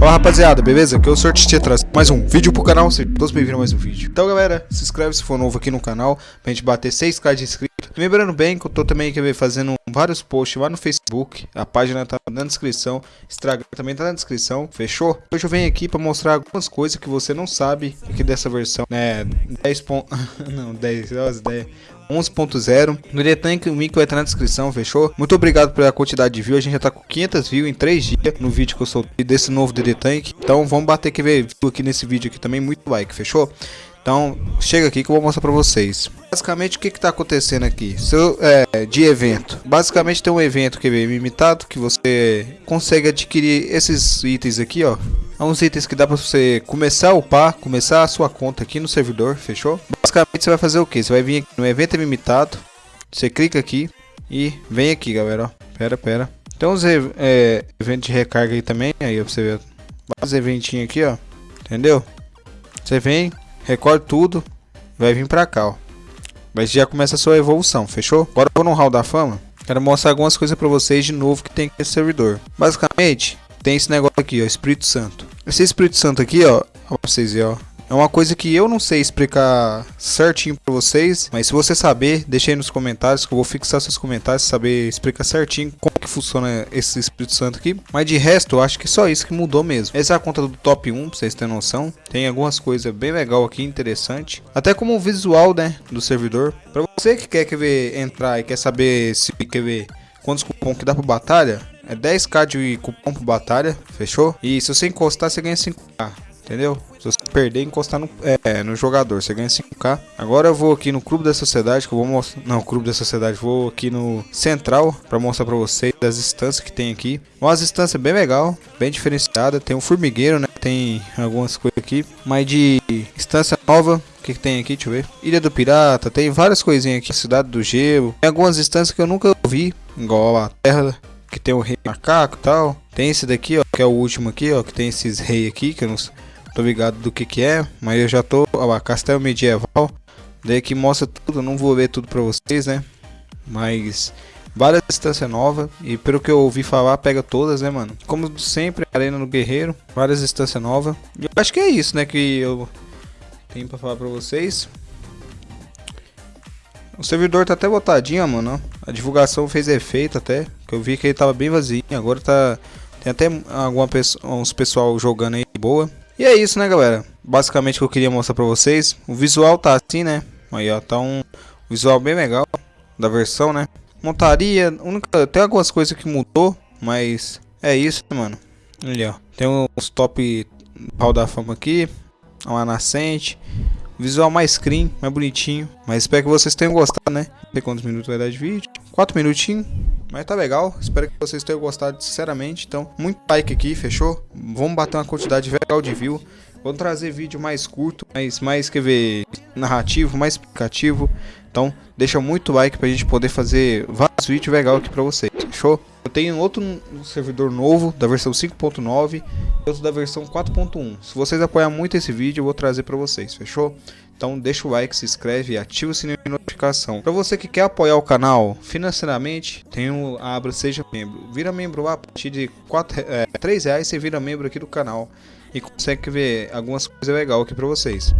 Fala rapaziada, beleza? Aqui é o te traz mais um vídeo pro canal, sejam todos bem-vindos a mais um vídeo. Então galera, se inscreve se for novo aqui no canal, pra gente bater 6k de inscritos. Lembrando bem que eu tô também fazendo vários posts lá no Facebook, a página tá na descrição, Instagram também tá na descrição, fechou? Hoje eu venho aqui pra mostrar algumas coisas que você não sabe aqui dessa versão, né, 10 pontos, não, 10, 10, 11.0. No Detank o link vai estar na descrição, fechou? Muito obrigado pela quantidade de views. A gente já tá com 500 views em 3 dias no vídeo que eu soltei desse novo DD Tank. Então vamos bater que ver aqui nesse vídeo aqui também, muito like, fechou? Então, chega aqui que eu vou mostrar pra vocês. Basicamente, o que que tá acontecendo aqui? Seu, é, de evento. Basicamente, tem um evento que é limitado, que você consegue adquirir esses itens aqui, ó. É uns itens que dá pra você começar a upar, começar a sua conta aqui no servidor, fechou? Basicamente, você vai fazer o que? Você vai vir no evento limitado, você clica aqui e vem aqui, galera, ó. Pera, pera. Tem uns é, eventos de recarga aí também, aí ó, pra você ver. Vários eventinhos aqui, ó. Entendeu? Você vem, recorre tudo, vai vir pra cá, ó. Mas já começa a sua evolução, fechou? Agora eu vou no Hall da Fama. Quero mostrar algumas coisas pra vocês de novo que tem nesse servidor. Basicamente, tem esse negócio aqui, ó, Espírito Santo. Esse Espírito Santo aqui, ó, ó pra vocês verem, ó. É uma coisa que eu não sei explicar certinho para vocês, mas se você saber, deixa aí nos comentários que eu vou fixar seus comentários, saber explicar certinho como que funciona esse Espírito Santo aqui. Mas de resto, eu acho que só isso que mudou mesmo. Essa é a conta do top 1, pra vocês terem noção. Tem algumas coisas bem legal aqui, interessante. Até como o visual, né, do servidor. Para você que quer, quer ver, entrar e quer saber se quer ver quantos cupom que dá para batalha, é 10k de cupom para batalha, fechou? E se você encostar, você ganha 5k entendeu? Se você perder encostar no, é, no jogador, você ganha 5k. Agora eu vou aqui no Clube da Sociedade, que eu vou mostrar... Não, Clube da Sociedade, vou aqui no Central, para mostrar para vocês as instâncias que tem aqui. Umas instâncias bem legal, bem diferenciada. Tem um formigueiro, né? Tem algumas coisas aqui. Mas de instância nova, o que, que, tem aqui? Deixa eu ver. Ilha do Pirata, tem várias coisinhas aqui. Cidade do Gelo. Tem algumas instâncias que eu nunca vi, igual a Terra, que tem o Rei Macaco e tal. Tem esse daqui, ó, que é o último aqui, ó, que tem esses reis aqui, que eu não tô ligado do que que é, mas eu já tô, ó, Castelo Medieval, daí que mostra tudo, não vou ver tudo pra vocês, né, mas várias instâncias novas, e pelo que eu ouvi falar, pega todas, né, mano, como sempre, Arena do Guerreiro, várias instâncias novas, e eu acho que é isso, né, que eu tenho pra falar pra vocês. O servidor tá até botadinho, mano, a divulgação fez efeito até, que eu vi que ele tava bem vazio, agora tá... Tem até alguma pessoa, uns pessoal jogando aí boa. E é isso, né, galera? Basicamente o que eu queria mostrar pra vocês. O visual tá assim, né? Aí, ó, tá um visual bem legal da versão, né? Montaria, única, tem algumas coisas que mudou, mas é isso, mano. Ali, ó. Tem os top hall da fama aqui, uma nascente. Visual mais clean, mais bonitinho. Mas espero que vocês tenham gostado, né? Não sei quantos minutos vai dar de vídeo. 4 minutinhos. Mas tá legal, espero que vocês tenham gostado sinceramente. Então, muito like aqui, fechou? Vamos bater uma quantidade legal de view. Vou trazer vídeo mais curto, mais, mais quer ver, narrativo, mais explicativo. Então, deixa muito like pra gente poder fazer vários vídeos legais aqui pra vocês, fechou? Eu tenho outro servidor novo, da versão 5.9 e outro da versão 4.1. Se vocês apoiarem muito esse vídeo, eu vou trazer pra vocês, fechou? Então deixa o like, se inscreve e ativa o sininho de notificação. Para você que quer apoiar o canal financeiramente, tem o abra seja membro. Vira membro lá a partir de 4, é, 3 reais você vira membro aqui do canal e consegue ver algumas coisas legais aqui para vocês.